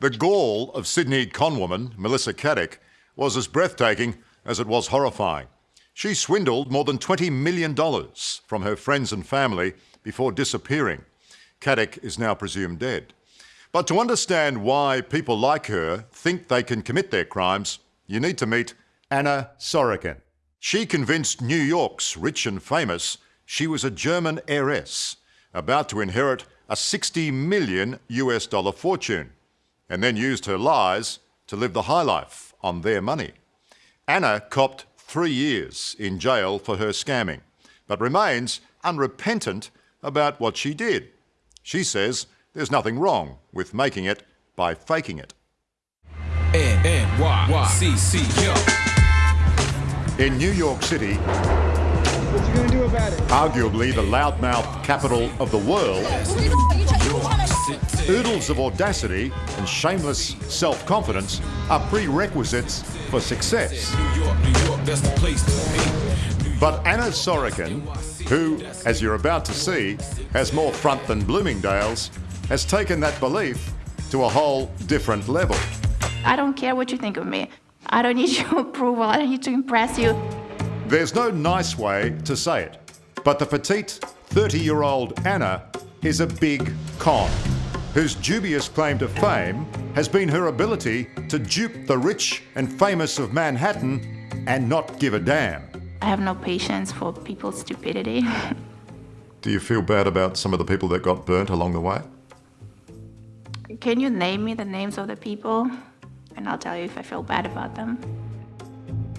The gall of Sydney conwoman Melissa Caddick was as breathtaking as it was horrifying. She swindled more than $20 million from her friends and family before disappearing. Caddick is now presumed dead. But to understand why people like her think they can commit their crimes, you need to meet Anna Sorokin. She convinced New York's rich and famous she was a German heiress about to inherit a 60 million US dollar fortune and then used her lies to live the high life on their money. Anna copped three years in jail for her scamming, but remains unrepentant about what she did. She says there's nothing wrong with making it by faking it. N-N-Y-C-C, In New York City, What you gonna do about it? arguably the loudmouth capital of the world, oodles of audacity and shameless self-confidence are prerequisites for success. New York, New York, that's the place to be. But Anna Sorokin, who, as you're about to see, has more front than Bloomingdale's, has taken that belief to a whole different level. I don't care what you think of me. I don't need your approval. I don't need to impress you. There's no nice way to say it, but the petite 30-year-old Anna is a big con, whose dubious claim to fame has been her ability to dupe the rich and famous of Manhattan and not give a damn. I have no patience for people's stupidity. Do you feel bad about some of the people that got burnt along the way? Can you name me the names of the people? And I'll tell you if I feel bad about them.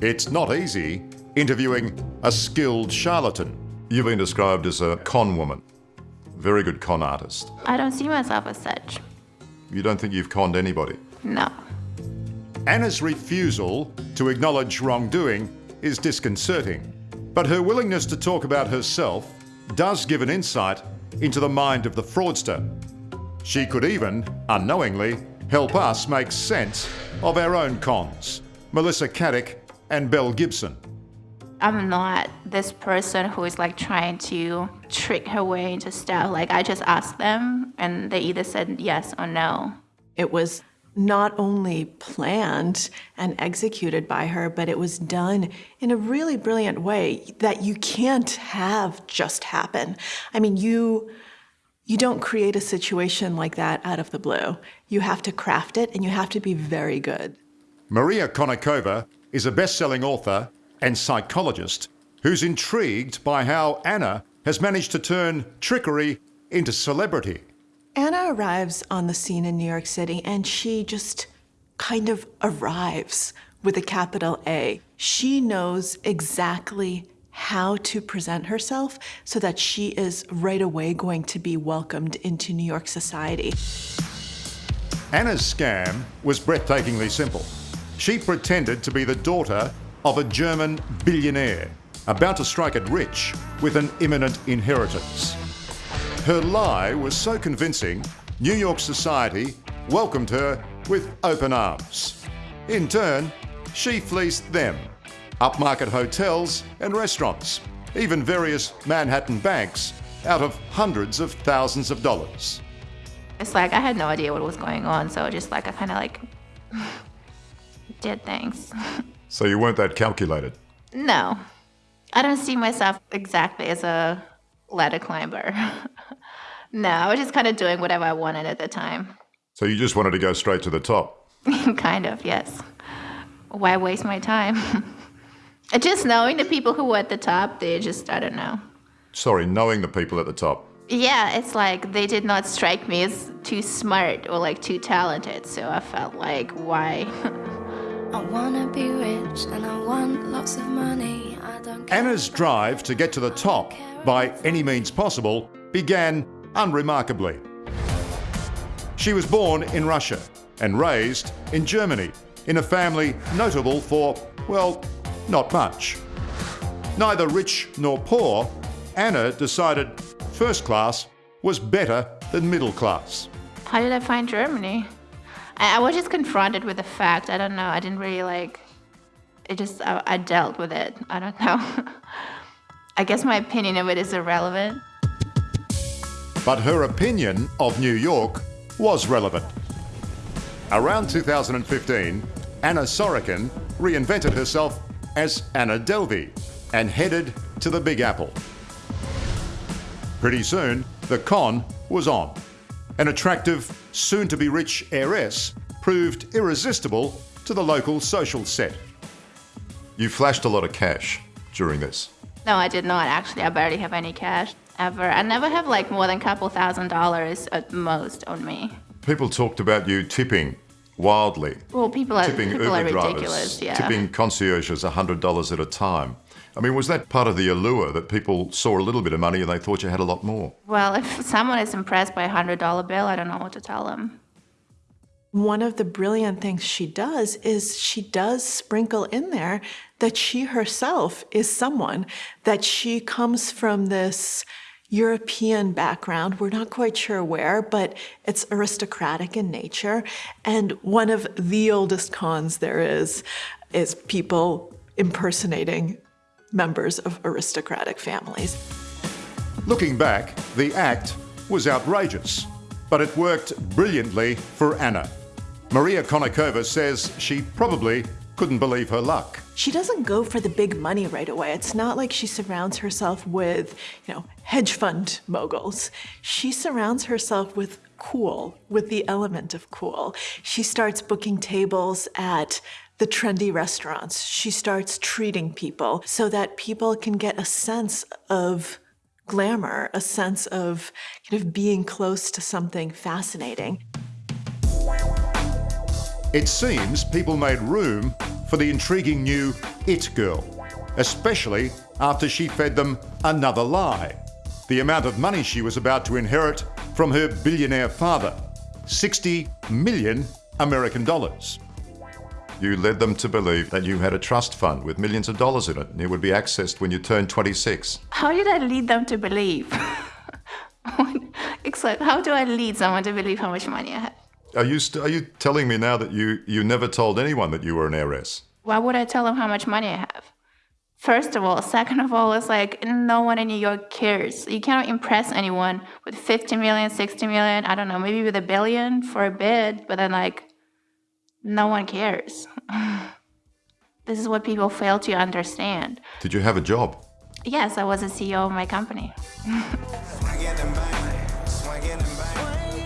It's not easy interviewing a skilled charlatan. You've been described as a con woman. Very good con artist. I don't see myself as such. You don't think you've conned anybody? No. Anna's refusal to acknowledge wrongdoing is disconcerting, but her willingness to talk about herself does give an insight into the mind of the fraudster. She could even, unknowingly, help us make sense of our own cons. Melissa Caddick and Belle Gibson. I'm not this person who is like trying to trick her way into stuff. Like I just asked them and they either said yes or no. It was not only planned and executed by her, but it was done in a really brilliant way that you can't have just happen. I mean, you you don't create a situation like that out of the blue. You have to craft it and you have to be very good. Maria Konnikova is a best-selling author and psychologist who's intrigued by how Anna has managed to turn trickery into celebrity. Anna arrives on the scene in New York City and she just kind of arrives with a capital A. She knows exactly how to present herself so that she is right away going to be welcomed into New York society. Anna's scam was breathtakingly simple. She pretended to be the daughter of a German billionaire about to strike it rich with an imminent inheritance. Her lie was so convincing, New York society welcomed her with open arms. In turn, she fleeced them. Upmarket hotels and restaurants, even various Manhattan banks, out of hundreds of thousands of dollars. It's like I had no idea what was going on, so just like I kind of like did things. So you weren't that calculated. no, I don't see myself exactly as a ladder climber. no, I was just kind of doing whatever I wanted at the time. So you just wanted to go straight to the top. kind of, yes. Why waste my time? just knowing the people who were at the top, they just, I don't know. Sorry, knowing the people at the top. Yeah, it's like they did not strike me as too smart or like too talented, so I felt like, why? I wanna be rich and I want lots of money. I don't care. Anna's drive to get to the top by any means possible began unremarkably. She was born in Russia and raised in Germany in a family notable for, well, not much. Neither rich nor poor, Anna decided first class was better than middle class. How did I find Germany? I, I was just confronted with the fact. I don't know. I didn't really like. It just I, I dealt with it. I don't know. I guess my opinion of it is irrelevant. But her opinion of New York was relevant. Around 2015, Anna Sorokin reinvented herself as Anna Delvey and headed to the Big Apple. Pretty soon, the con was on. An attractive, soon to be rich heiress proved irresistible to the local social set. You flashed a lot of cash during this. No, I did not actually. I barely have any cash ever. I never have like more than a couple thousand dollars at most on me. People talked about you tipping wildly. Well, people are tipping people Uber are drivers. Yeah. tipping concierges $100 at a time. I mean, was that part of the allure that people saw a little bit of money and they thought you had a lot more? Well, if someone is impressed by a hundred dollar bill, I don't know what to tell them. One of the brilliant things she does is she does sprinkle in there that she herself is someone, that she comes from this European background. We're not quite sure where, but it's aristocratic in nature. And one of the oldest cons there is is people impersonating members of aristocratic families. Looking back, the act was outrageous, but it worked brilliantly for Anna. Maria Konnikova says she probably couldn't believe her luck. She doesn't go for the big money right away. It's not like she surrounds herself with, you know, hedge fund moguls. She surrounds herself with cool, with the element of cool. She starts booking tables at the trendy restaurants. She starts treating people so that people can get a sense of glamour, a sense of kind of being close to something fascinating. It seems people made room for the intriguing new It Girl, especially after she fed them another lie. The amount of money she was about to inherit from her billionaire father 60 million American dollars. You led them to believe that you had a trust fund with millions of dollars in it and it would be accessed when you turned 26. How did I lead them to believe? Except, how do I lead someone to believe how much money I have? Are you, st- are you telling me now that you, you never told anyone that you were an heiress? Why would I tell them how much money I have? First of all, second of all, it's like no one in New York cares. You cannot impress anyone with 50 million, 60 million, I don't know, maybe with a billion for a bid, but then like no one cares. this is what people fail to understand. Did you have a job? Yes, I was a CEO of my company.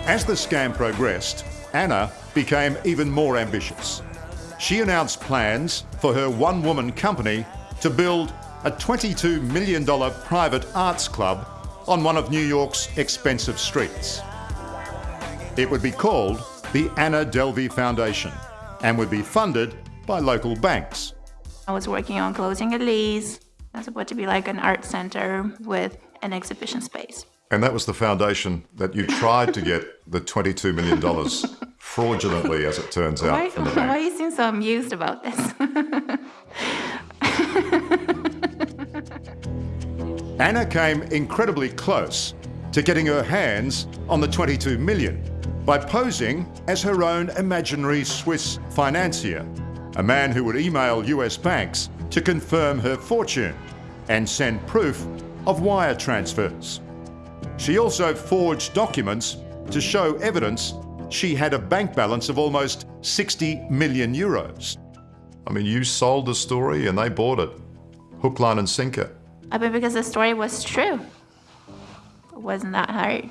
As the scam progressed, Anna became even more ambitious. She announced plans for her one woman company to build a $22 million private arts club on one of New York's expensive streets. It would be called the Anna Delvey Foundation and would be funded by local banks. I was working on closing a lease. That's supposed to be like an art center with an exhibition space. And that was the foundation that you tried to get the $22 million fraudulently, as it turns out, Why, from the why bank. you seem so amused about this? Anna came incredibly close to getting her hands on the 22 million by posing as her own imaginary Swiss financier, a man who would email US banks to confirm her fortune and send proof of wire transfers. She also forged documents to show evidence she had a bank balance of almost 60 million euros. I mean, you sold the story and they bought it. Hook, line, and sinker. I mean, because the story was true. It wasn't that hard.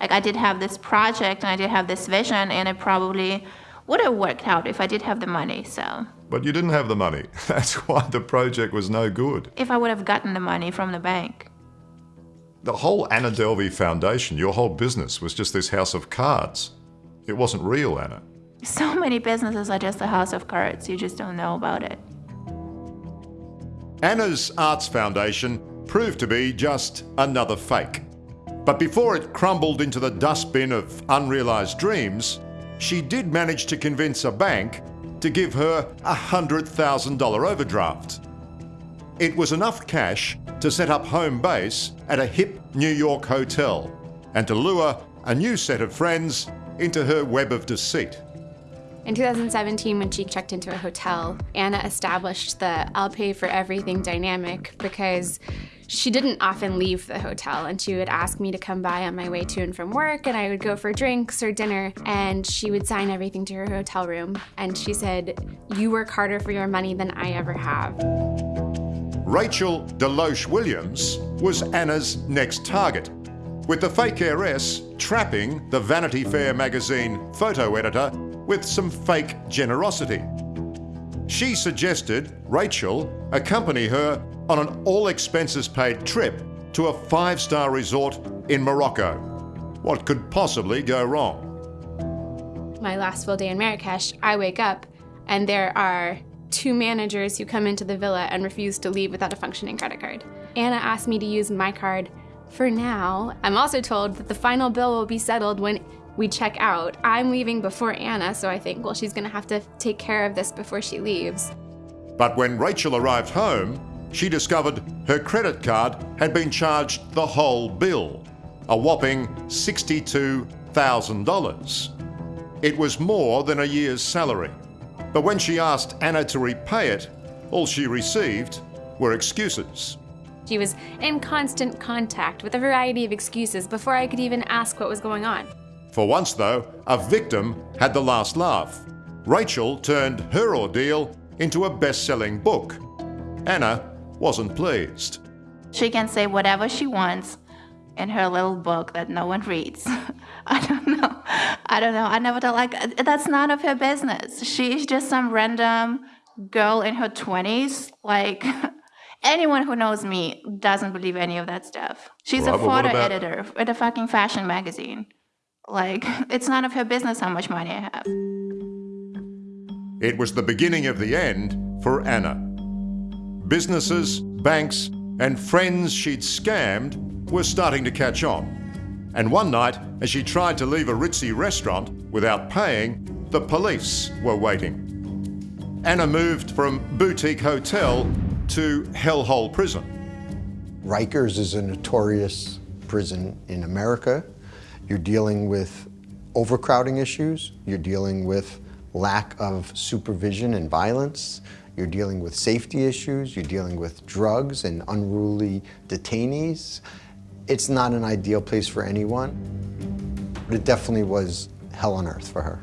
Like, I did have this project and I did have this vision, and it probably would have worked out if I did have the money. So, But you didn't have the money. That's why the project was no good. if I would have gotten the money from the bank, The whole Anna Delvey Foundation, your whole business, was just this house of cards. It wasn't real, Anna. so many businesses are just a house of cards. You just don't know about it. Anna's Arts Foundation proved to be just another fake. But before it crumbled into the dustbin of unrealized dreams, she did manage to convince a bank to give her a $100,000 overdraft. It was enough cash to set up home base at a hip New York hotel and to lure a new set of friends into her web of deceit. In 2017, when she checked into a hotel, Anna established the I'll pay for everything dynamic because She didn't often leave the hotel, and she would ask me to come by on my way to and from work, and I would go for drinks or dinner, and she would sign everything to her hotel room. And she said, You work harder for your money than I ever have. Rachel Deloche Williams was Anna's next target, with the fake heiress trapping the Vanity Fair magazine photo editor with some fake generosity. She suggested Rachel accompany her on an all expenses paid trip to a five star resort in Morocco. What could possibly go wrong? My last full day in Marrakesh, I wake up and there are two managers who come into the villa and refuse to leave without a functioning credit card. Anna asked me to use my card for now. I'm also told that the final bill will be settled when we check out. I'm leaving before Anna, so I think, well, she's gonna have to take care of this before she leaves. But when Rachel arrived home, she discovered her credit card had been charged the whole bill, a whopping $62,000. It was more than a year's salary. But when she asked Anna to repay it, all she received were excuses. She was in constant contact with a variety of excuses before I could even ask what was going on. For once, though, a victim had the last laugh. Rachel turned her ordeal into a best selling book. Anna wasn't pleased. She can say whatever she wants in her little book that no one reads. I don't know. I don't know. I never thought like that's none of her business. She's just some random girl in her 20s. Like anyone who knows me doesn't believe any of that stuff. She's Right, a photo about- editor at a fucking fashion magazine. Like it's none of her business how much money I have. It was the beginning of the end for Anna. Businesses, banks, and friends she'd scammed were starting to catch on. And one night, as she tried to leave a ritzy restaurant without paying, the police were waiting. Anna moved from boutique hotel to hellhole prison. Rikers is a notorious prison in America. You're dealing with overcrowding issues, you're dealing with lack of supervision and violence, you're dealing with safety issues, you're dealing with drugs and unruly detainees. It's not an ideal place for anyone, but it definitely was hell on earth for her.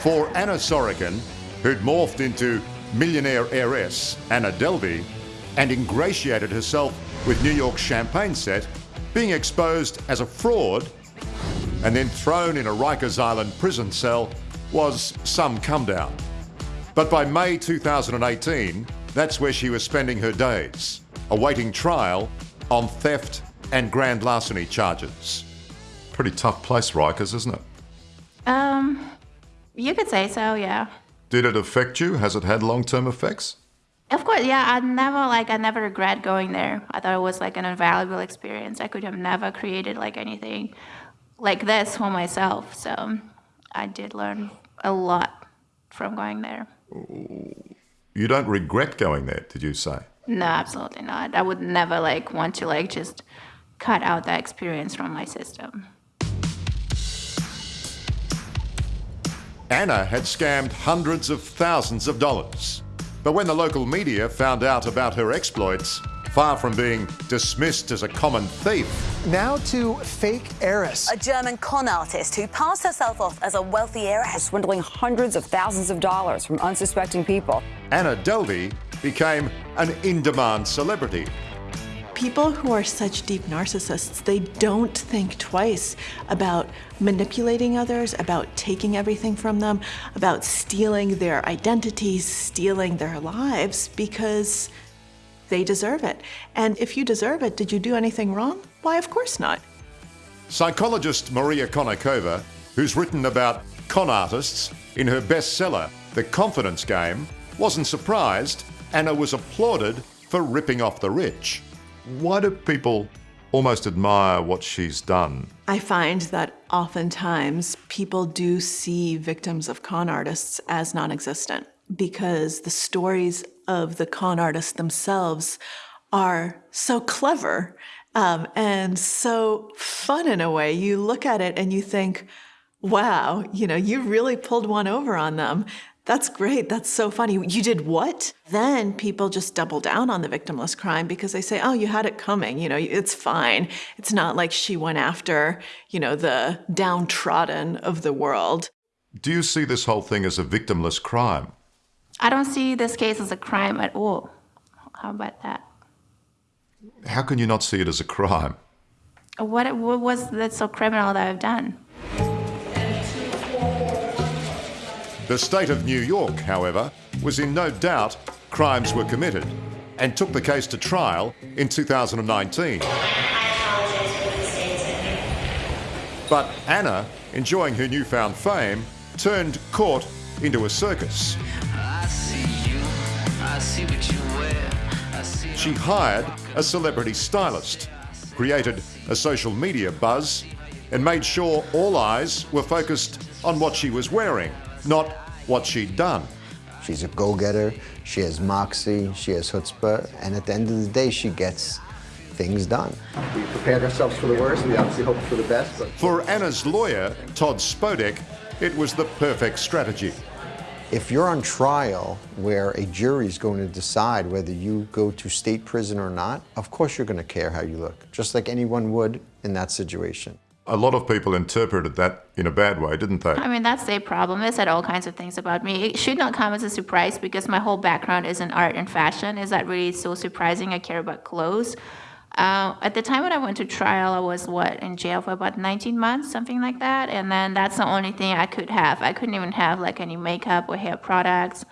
For Anna Sorokin, who'd morphed into millionaire heiress Anna Delvey and ingratiated herself with New York's champagne set, being exposed as a fraud and then thrown in a Rikers Island prison cell was some come down. But by May 2018, that's where she was spending her days, awaiting trial on theft and grand larceny charges. Pretty tough place, Rikers, isn't it? Um, you could say so, yeah. Did it affect you? Has it had long term effects? Of course, yeah. I never like I never regret going there. I thought it was like an invaluable experience. I could have never created like anything like this for myself. So I did learn a lot from going there. You don't regret going there, did you say? No, absolutely not. I would never like want to like just cut out that experience from my system. Anna had scammed hundreds of thousands of dollars. But when the local media found out about her exploits, far from being dismissed as a common thief, Now to fake heiress. A German con artist who passed herself off as a wealthy heiress. swindling hundreds of thousands of dollars from unsuspecting people. Anna Delvey became an in demand celebrity. People who are such deep narcissists, they don't think twice about manipulating others, about taking everything from them, about stealing their identities, stealing their lives, because they deserve it. And if you deserve it, did you do anything wrong? Why, of course not. Psychologist Maria Konnikova, who's written about con artists in her bestseller, The Confidence Game, wasn't surprised Anna was applauded for ripping off the rich. Why do people almost admire what she's done? I find that oftentimes people do see victims of con artists as non existent because the stories of the con artists themselves are so clever Um, and so fun in a way. You look at it and you think, wow, you know, you really pulled one over on them. That's great. That's so funny. You did what? Then people just double down on the victimless crime because they say, oh, you had it coming. You know, it's fine. It's not like she went after, you know, the downtrodden of the world. Do you see this whole thing as a victimless crime? I don't see this case as a crime at all. How about that? How can you not see it as a crime? What, what was that so criminal that I've done? The state of New York, however, was in no doubt crimes were committed and took the case to trial in 2019. But Anna, enjoying her newfound fame, turned court into a circus. She hired a celebrity stylist, created a social media buzz, and made sure all eyes were focused on what she was wearing, not what she'd done. She's a go-getter, she has moxie, she has chutzpah, and at the end of the day, she gets things done. We prepared ourselves for the worst, and we obviously hoped for the best. But... For Anna's lawyer, Todd Spodek, it was the perfect strategy. If you're on trial where a jury is going to decide whether you go to state prison or not, of course you're going to care how you look, just like anyone would in that situation. A lot of people interpreted that in a bad way, didn't they? I mean, that's their problem. They said all kinds of things about me. It should not come as a surprise because my whole background is in art and fashion. Is that really so surprising? I care about clothes. Uh, at the time when I went to trial, I was what in jail for about 19 months, something like that. And then that's the only thing I could have. I couldn't even have like any makeup or hair products.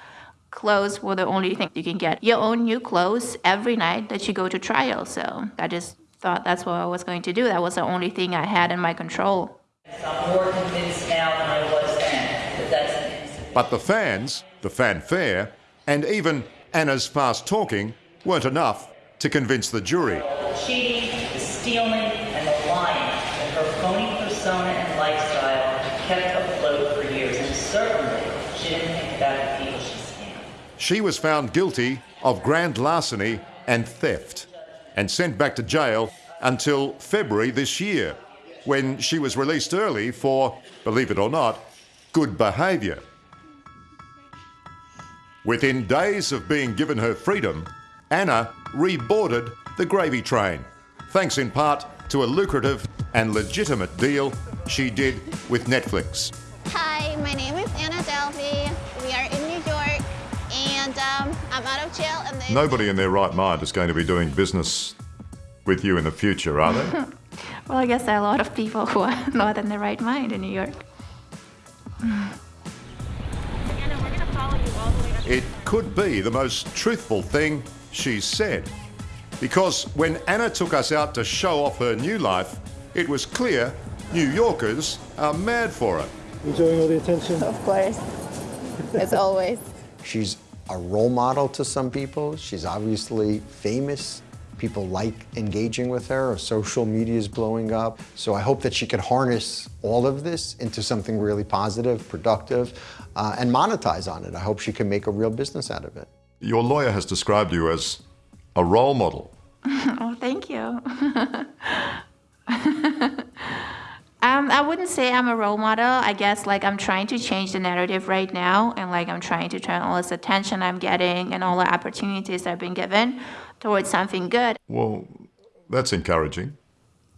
Clothes were the only thing you can get. Your own new clothes every night that you go to trial. So I just thought that's what I was going to do. That was the only thing I had in my control. I'm more convinced now than I was then that that's But the fans, the fanfare, and even Anna's fast talking weren't enough to convince the jury. The cheating, the stealing, and the lying and her phony persona and lifestyle kept afloat for years, and certainly she didn't think about the people she scammed. She was found guilty of grand larceny and theft and sent back to jail until February this year, when she was released early for, believe it or not, good behaviour. Within days of being given her freedom, Anna reboarded the gravy train, thanks in part to a lucrative and legitimate deal she did with Netflix. Hi, my name Nobody in their right mind is going to be doing business with you in the future, are they? well, I guess there are a lot of people who are not in their right mind in New York. It could be the most truthful thing she's said. Because when Anna took us out to show off her new life, it was clear New Yorkers are mad for her. Enjoying all the attention? Of course. As always. She's a role model to some people. She's obviously famous. People like engaging with her. Her social media is blowing up. So I hope that she can harness all of this into something really positive, productive, uh, and monetize on it. I hope she can make a real business out of it. Your lawyer has described you as a role model. oh, thank you. I wouldn't say I'm a role model. I guess like I'm trying to change the narrative right now, and like I'm trying to turn all this attention I'm getting and all the opportunities I've been given towards something good. Well, that's encouraging.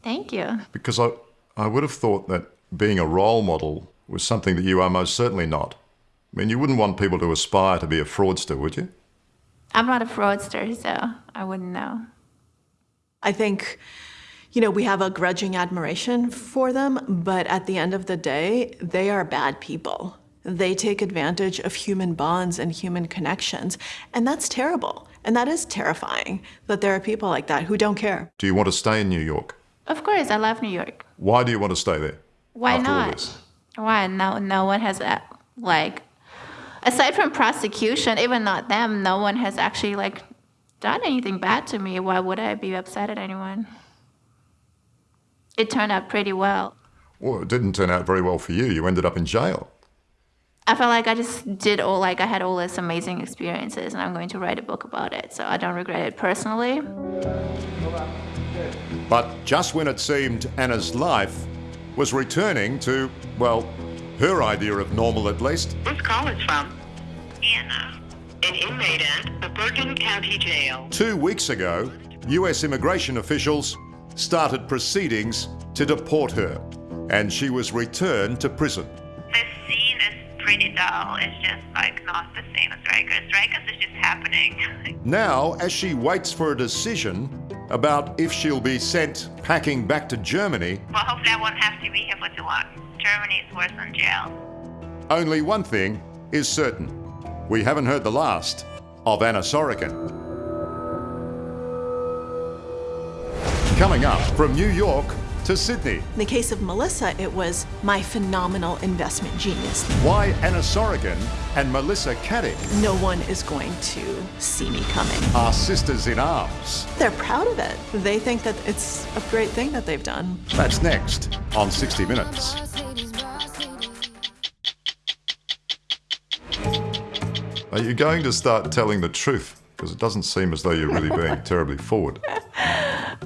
Thank you. Because I, I would have thought that being a role model was something that you are most certainly not. I mean, you wouldn't want people to aspire to be a fraudster, would you? I'm not a fraudster, so I wouldn't know. I think you know, we have a grudging admiration for them, but at the end of the day, they are bad people. They take advantage of human bonds and human connections, and that's terrible. And that is terrifying that there are people like that who don't care. Do you want to stay in New York? Of course, I love New York. Why do you want to stay there? Why not? Why? No, no one has, uh, like, aside from prosecution, even not them, no one has actually, like, done anything bad to me. Why would I be upset at anyone? It turned out pretty well. Well, it didn't turn out very well for you. You ended up in jail. I felt like I just did all like I had all these amazing experiences and I'm going to write a book about it. So I don't regret it personally. But just when it seemed Anna's life was returning to, well, her idea of normal at least, This call is from Anna, an inmate at the Bergen County Jail. two weeks ago, US immigration officials started proceedings to deport her, and she was returned to prison. The scene is pretty dull. It's just like not the same as Rikers. Rikers is just happening. Now, as she waits for a decision about if she'll be sent packing back to Germany, well, hopefully I won't have to be here for too long. Germany is worse than jail. only one thing is certain. We haven't heard the last of Anna Sorokin. Coming up from New York to Sydney, In the case of Melissa, it was my phenomenal investment genius. why Anna Sorokin and Melissa Caddick No one is going to see me coming. are sisters in arms. They're proud of it. They think that it's a great thing that they've done. That's next on 60 Minutes. Are you going to start telling the truth? Because it doesn't seem as though you're really being terribly forward.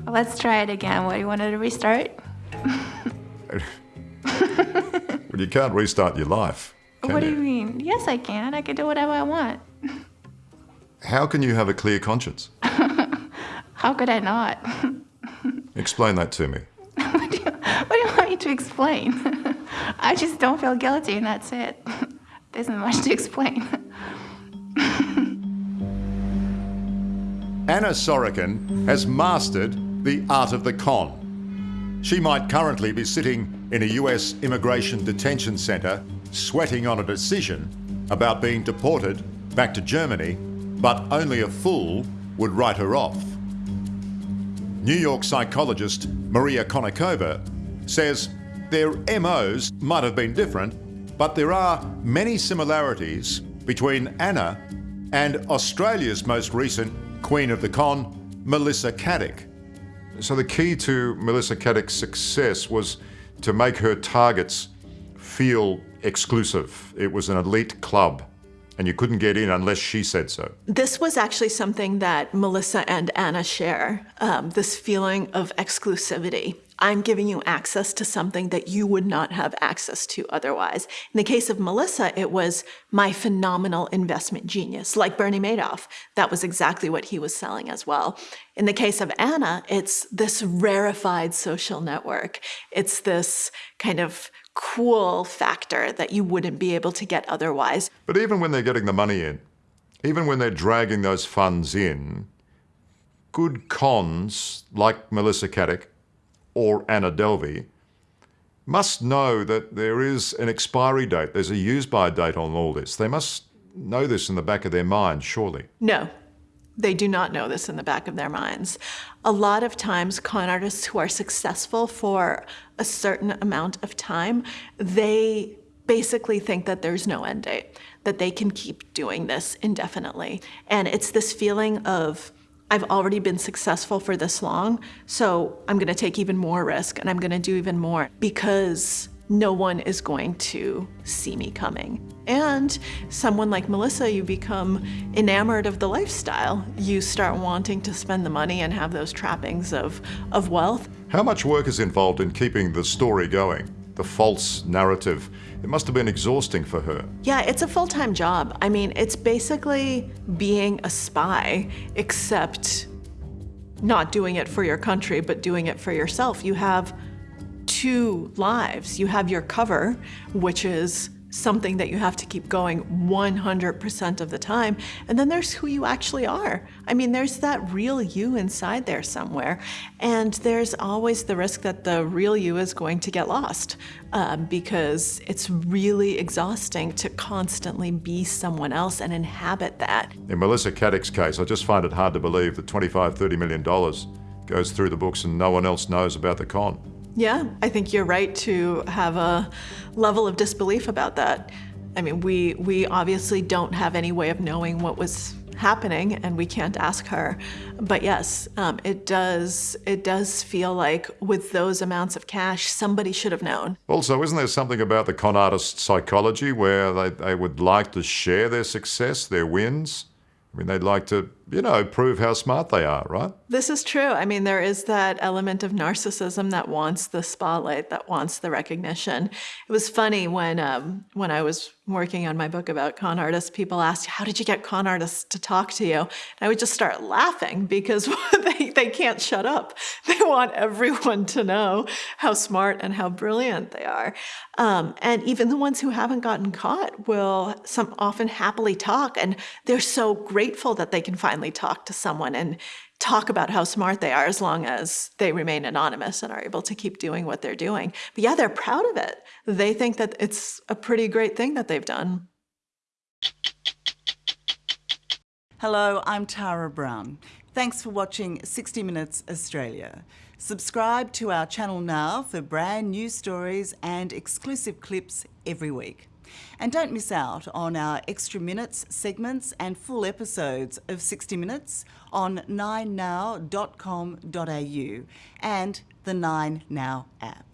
Let's try it again. What, do you wanted to restart? Well, you can't restart your life. What do you? you mean? Yes, I can. I can do whatever I want. How can you have a clear conscience? How could I not? Explain that to me. what do you want me to explain? I just don't feel guilty, and that's it. There isn't much to explain. Anna Sorokin has mastered the art of the con. She might currently be sitting in a US immigration detention centre, sweating on a decision about being deported back to Germany, but only a fool would write her off. New York psychologist Maria Konnikova says their MOs might have been different, but there are many similarities between Anna and Australia's most recent Queen of the Con, Melissa Caddick. So the key to Melissa Caddick's success was to make her targets feel exclusive. It was an elite club, and you couldn't get in unless she said so. This was actually something that Melissa and Anna share um, this feeling of exclusivity. I'm giving you access to something that you would not have access to otherwise. In the case of Melissa, it was my phenomenal investment genius, like Bernie Madoff. That was exactly what he was selling as well. In the case of Anna, it's this rarefied social network. It's this kind of cool factor that you wouldn't be able to get otherwise. But even when they're getting the money in, even when they're dragging those funds in, good cons like Melissa Caddick or Anna Delvey must know that there is an expiry date, there's a use by date on all this. They must know this in the back of their mind, surely. No, they do not know this in the back of their minds. A lot of times, con artists who are successful for a certain amount of time, they basically think that there's no end date, that they can keep doing this indefinitely. And it's this feeling of, I've already been successful for this long, so I'm gonna take even more risk and I'm gonna do even more because no one is going to see me coming. And someone like Melissa, you become enamored of the lifestyle. You start wanting to spend the money and have those trappings of, of wealth. How much work is involved in keeping the story going, the false narrative? It must have been exhausting for her. Yeah, it's a full time job. I mean, it's basically being a spy, except not doing it for your country, but doing it for yourself. You have two lives. You have your cover, which is something that you have to keep going 100% of the time. And then there's who you actually are. I mean, there's that real you inside there somewhere. And there's always the risk that the real you is going to get lost uh, because it's really exhausting to constantly be someone else and inhabit that. In Melissa Caddick's case, I just find it hard to believe that 25, 30 million dollars goes through the books and no one else knows about the con. Yeah, I think you're right to have a level of disbelief about that. I mean, we we obviously don't have any way of knowing what was happening, and we can't ask her. But yes, um, it does it does feel like with those amounts of cash, somebody should have known. Also, isn't there something about the con artist psychology where they, they would like to share their success, their wins? I mean, they'd like to you know, prove how smart they are, right? This is true. I mean, there is that element of narcissism that wants the spotlight, that wants the recognition. It was funny when um, when I was working on my book about con artists, people asked, "How did you get con artists to talk to you?" And I would just start laughing because they they can't shut up. They want everyone to know how smart and how brilliant they are. Um, and even the ones who haven't gotten caught will some often happily talk, and they're so grateful that they can finally talk to someone and talk about how smart they are as long as they remain anonymous and are able to keep doing what they're doing. But yeah, they're proud of it. They think that it's a pretty great thing that they've done. Hello, I'm Tara Brown. Thanks for watching 60 Minutes Australia. Subscribe to our channel now for brand new stories and exclusive clips every week. And don't miss out on our extra minutes, segments, and full episodes of 60 Minutes on 9now.com.au and the 9Now app.